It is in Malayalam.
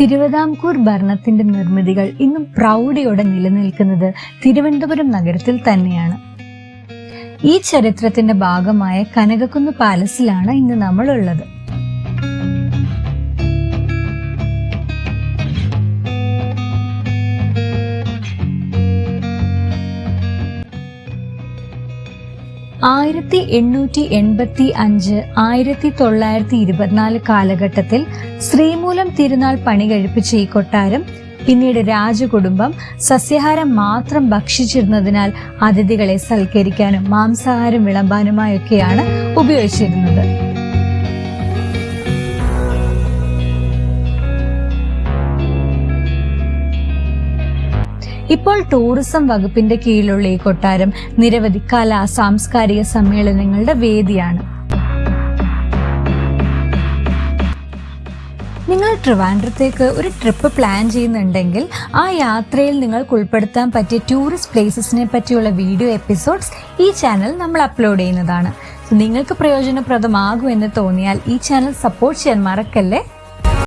തിരുവിതാംകൂർ ഭരണത്തിന്റെ നിർമ്മിതികൾ ഇന്നും പ്രൗഢിയോടെ നിലനിൽക്കുന്നത് തിരുവനന്തപുരം നഗരത്തിൽ തന്നെയാണ്. ഈ ചരിത്രത്തിന്റെ ഭാഗമായ കനകക്കുന്ന് പാലസിലാണ് ഇന്ന് നമ്മൾ ആയിരത്തി എണ്ണൂറ്റി എൺപത്തി അഞ്ച് ആയിരത്തി തൊള്ളായിരത്തി ഇരുപത്തിനാല് കാലഘട്ടത്തിൽ ശ്രീമൂലം തിരുനാൾ പണി കഴിപ്പിച്ച ഈ കൊട്ടാരം പിന്നീട് രാജകുടുംബം സസ്യഹാരം മാത്രം ഭക്ഷിച്ചിരുന്നതിനാൽ അതിഥികളെ സൽക്കരിക്കാനും മാംസാഹാരം വിളമ്പാനുമായൊക്കെയാണ് ഉപയോഗിച്ചിരുന്നത്. ഇപ്പോൾ ടൂറിസം വകുപ്പിന്റെ കീഴിലുള്ള ഈ കൊട്ടാരം നിരവധി കലാ സാംസ്കാരിക സമ്മേളനങ്ങളുടെ വേദിയാണ്. നിങ്ങൾ ട്രിവാൻഡ്രത്തേക്ക് ഒരു ട്രിപ്പ് പ്ലാൻ ചെയ്യുന്നുണ്ടെങ്കിൽ ആ യാത്രയിൽ നിങ്ങൾക്ക് ഉൾപ്പെടുത്താൻ പറ്റിയ ടൂറിസ്റ്റ് പ്ലേസസിനെ പറ്റിയുള്ള വീഡിയോ എപ്പിസോഡ്സ് ഈ ചാനൽ നമ്മൾ അപ്ലോഡ് ചെയ്യുന്നതാണ്. നിങ്ങൾക്ക് പ്രയോജനപ്രദമാകും എന്ന് തോന്നിയാൽ ഈ ചാനൽ സപ്പോർട്ട് ചെയ്യാൻ മറക്കല്ലേ?